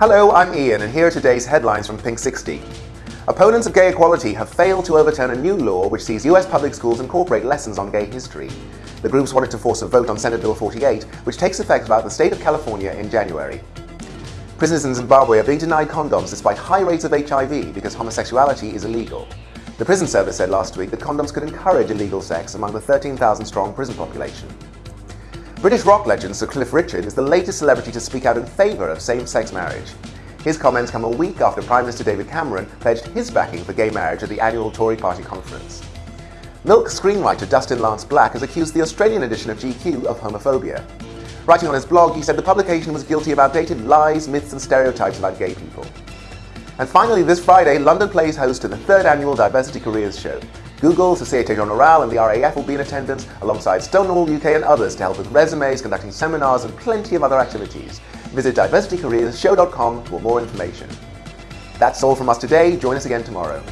Hello, I'm Ian, and here are today's headlines from Pink 60. Opponents of gay equality have failed to overturn a new law which sees US public schools incorporate lessons on gay history. The groups wanted to force a vote on Senate Bill 48, which takes effect about the state of California in January. Prisoners in Zimbabwe are being denied condoms despite high rates of HIV because homosexuality is illegal. The prison service said last week that condoms could encourage illegal sex among the 13,000 strong prison population. British rock legend Sir Cliff Richard is the latest celebrity to speak out in favour of same-sex marriage. His comments come a week after Prime Minister David Cameron pledged his backing for gay marriage at the annual Tory party conference. Milk screenwriter Dustin Lance Black has accused the Australian edition of GQ of homophobia. Writing on his blog, he said the publication was guilty of outdated lies, myths and stereotypes about gay people. And finally, this Friday, London plays host to the third annual Diversity Careers Show. Google, Societe Generale and the RAF will be in attendance alongside Stonewall UK and others to help with resumes, conducting seminars and plenty of other activities. Visit diversitycareershow.com for more information. That's all from us today. Join us again tomorrow.